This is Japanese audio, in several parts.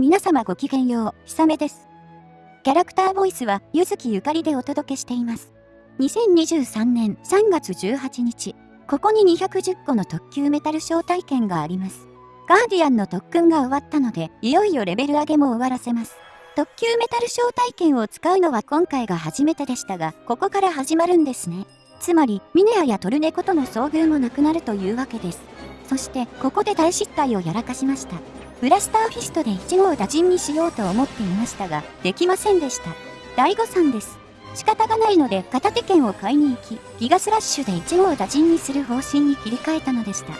皆様ごきげんよう、ひさめです。キャラクターボイスは、ゆずきゆかりでお届けしています。2023年3月18日、ここに210個の特級メタル招待券があります。ガーディアンの特訓が終わったので、いよいよレベル上げも終わらせます。特級メタル招待券を使うのは今回が初めてでしたが、ここから始まるんですね。つまり、ミネアやトルネコとの遭遇もなくなるというわけです。そして、ここで大失態をやらかしました。ブラスターフィストで1号打陣にしようと思っていましたが、できませんでした。第誤算です。仕方がないので片手剣を買いに行き、ギガスラッシュで1号打陣にする方針に切り替えたのでした。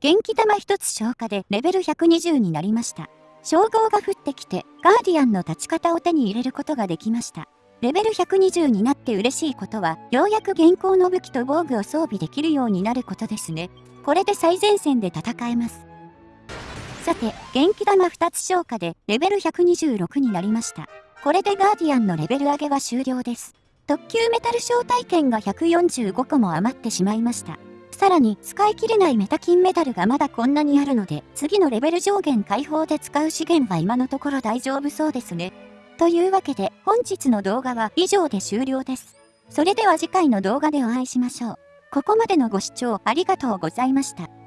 元気玉1つ消化でレベル120になりました。称号が降ってきて、ガーディアンの立ち方を手に入れることができました。レベル120になって嬉しいことは、ようやく現行の武器と防具を装備できるようになることですね。これで最前線で戦えます。さて、元気玉2つ消化でレベル126になりました。これでガーディアンのレベル上げは終了です。特級メタル招待券が145個も余ってしまいました。さらに、使い切れないメタ金メダルがまだこんなにあるので、次のレベル上限解放で使う資源は今のところ大丈夫そうですね。というわけで、本日の動画は以上で終了です。それでは次回の動画でお会いしましょう。ここまでのご視聴ありがとうございました。